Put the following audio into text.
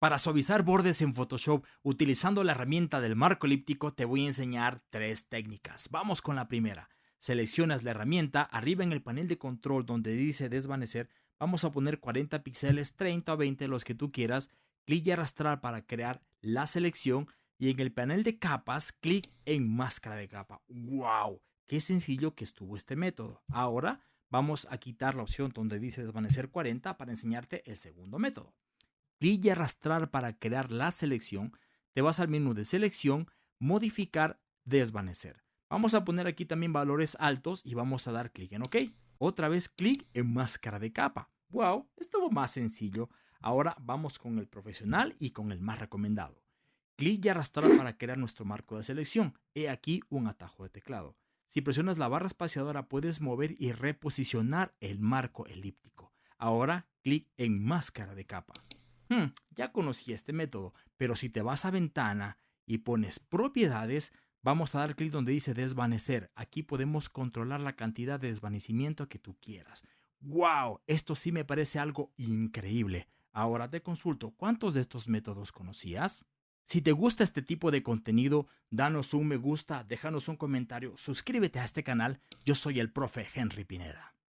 Para suavizar bordes en Photoshop utilizando la herramienta del marco elíptico te voy a enseñar tres técnicas. Vamos con la primera. Seleccionas la herramienta, arriba en el panel de control donde dice desvanecer, vamos a poner 40 píxeles, 30 o 20 los que tú quieras, clic y arrastrar para crear la selección y en el panel de capas, clic en máscara de capa. ¡Wow! Qué sencillo que estuvo este método. Ahora vamos a quitar la opción donde dice desvanecer 40 para enseñarte el segundo método clic y arrastrar para crear la selección, te vas al menú de selección, modificar, desvanecer. Vamos a poner aquí también valores altos y vamos a dar clic en OK. Otra vez clic en máscara de capa. ¡Wow! Estuvo más sencillo. Ahora vamos con el profesional y con el más recomendado. Clic y arrastrar para crear nuestro marco de selección. He aquí un atajo de teclado. Si presionas la barra espaciadora puedes mover y reposicionar el marco elíptico. Ahora clic en máscara de capa. Hmm, ya conocí este método, pero si te vas a ventana y pones propiedades, vamos a dar clic donde dice desvanecer. Aquí podemos controlar la cantidad de desvanecimiento que tú quieras. ¡Wow! Esto sí me parece algo increíble. Ahora te consulto, ¿cuántos de estos métodos conocías? Si te gusta este tipo de contenido, danos un me gusta, déjanos un comentario, suscríbete a este canal. Yo soy el profe Henry Pineda.